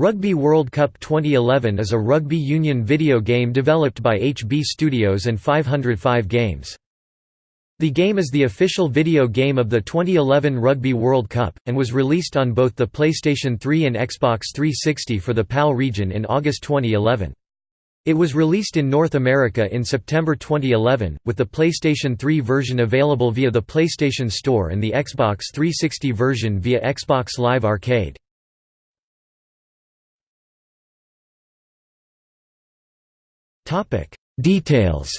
Rugby World Cup 2011 is a rugby union video game developed by HB Studios and 505 Games. The game is the official video game of the 2011 Rugby World Cup, and was released on both the PlayStation 3 and Xbox 360 for the PAL region in August 2011. It was released in North America in September 2011, with the PlayStation 3 version available via the PlayStation Store and the Xbox 360 version via Xbox Live Arcade. Details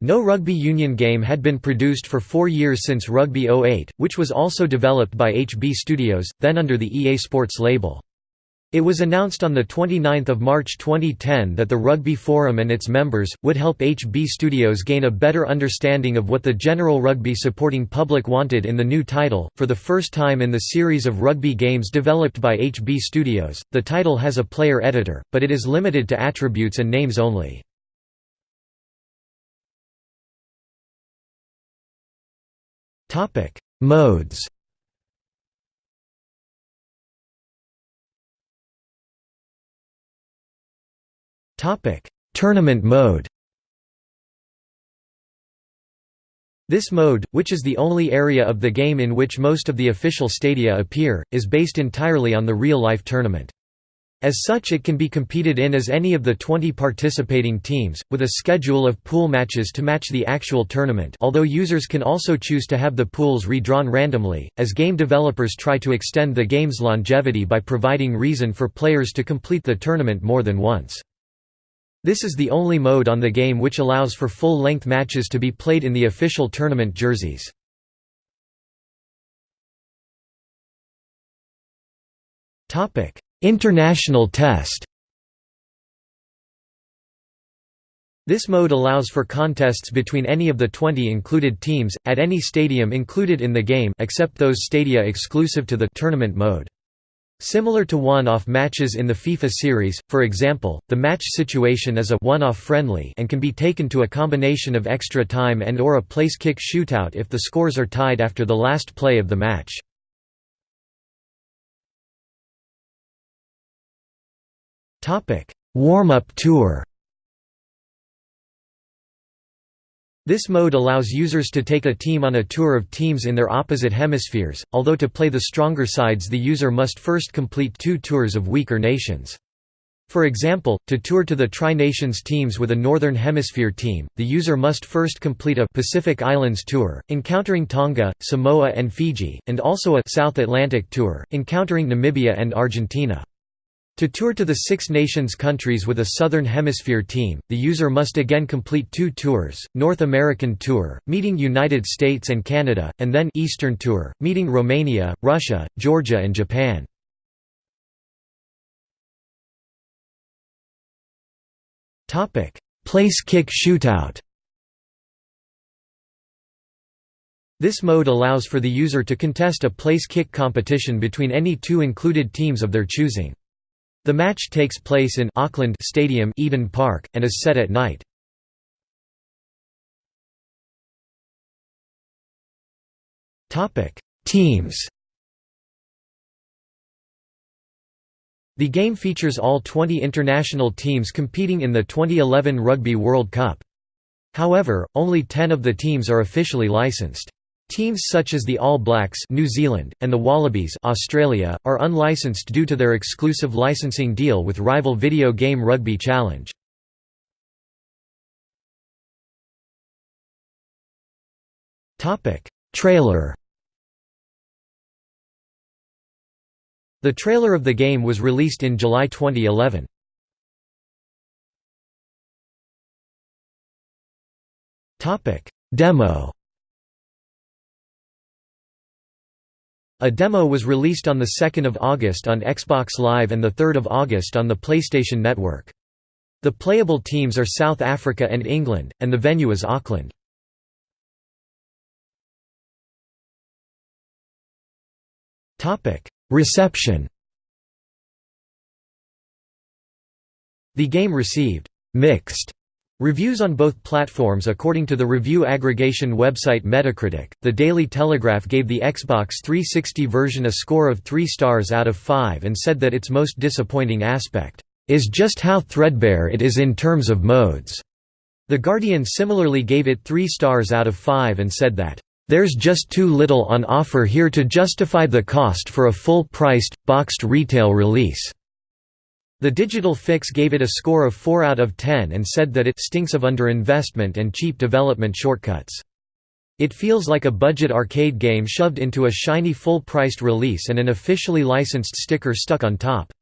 No rugby union game had been produced for four years since Rugby 08, which was also developed by HB Studios, then under the EA Sports label. It was announced on 29 March 2010 that the Rugby Forum and its members, would help HB Studios gain a better understanding of what the general rugby supporting public wanted in the new title. For the first time in the series of rugby games developed by HB Studios, the title has a player editor, but it is limited to attributes and names only. Modes Topic: Tournament mode. This mode, which is the only area of the game in which most of the official stadia appear, is based entirely on the real-life tournament. As such it can be competed in as any of the 20 participating teams, with a schedule of pool matches to match the actual tournament although users can also choose to have the pools redrawn randomly, as game developers try to extend the game's longevity by providing reason for players to complete the tournament more than once. This is the only mode on the game which allows for full-length matches to be played in the official tournament jerseys. International Test This mode allows for contests between any of the 20 included teams, at any stadium included in the game except those stadia exclusive to the tournament mode. Similar to one-off matches in the FIFA series, for example, the match situation is a one-off friendly and can be taken to a combination of extra time and or a place kick shootout if the scores are tied after the last play of the match. Warm-up tour This mode allows users to take a team on a tour of teams in their opposite hemispheres, although to play the stronger sides the user must first complete two tours of weaker nations. For example, to tour to the Tri-Nations teams with a Northern Hemisphere team, the user must first complete a Pacific Islands tour, encountering Tonga, Samoa and Fiji, and also a South Atlantic tour, encountering Namibia and Argentina. To tour to the Six Nations countries with a Southern Hemisphere team, the user must again complete two tours, North American Tour, meeting United States and Canada, and then Eastern Tour, meeting Romania, Russia, Georgia and Japan. Place kick shootout This mode allows for the user to contest a place kick competition between any two included teams of their choosing. The match takes place in Auckland Stadium Eden Park, and is set at night. Teams The game features all 20 international teams competing in the 2011 Rugby World Cup. However, only 10 of the teams are officially licensed. Teams such as the All Blacks New Zealand, and the Wallabies Australia, are unlicensed due to their exclusive licensing deal with rival video game Rugby Challenge. Trailer The trailer of the game was released in July 2011. Demo A demo was released on 2 August on Xbox Live and 3 August on the PlayStation Network. The playable teams are South Africa and England, and the venue is Auckland. Reception The game received «mixed» Reviews on both platforms According to the review aggregation website Metacritic, the Daily Telegraph gave the Xbox 360 version a score of 3 stars out of 5 and said that its most disappointing aspect, "...is just how threadbare it is in terms of modes." The Guardian similarly gave it 3 stars out of 5 and said that, "...there's just too little on offer here to justify the cost for a full-priced, boxed retail release." The Digital Fix gave it a score of 4 out of 10 and said that it stinks of underinvestment and cheap development shortcuts. It feels like a budget arcade game shoved into a shiny full-priced release and an officially licensed sticker stuck on top.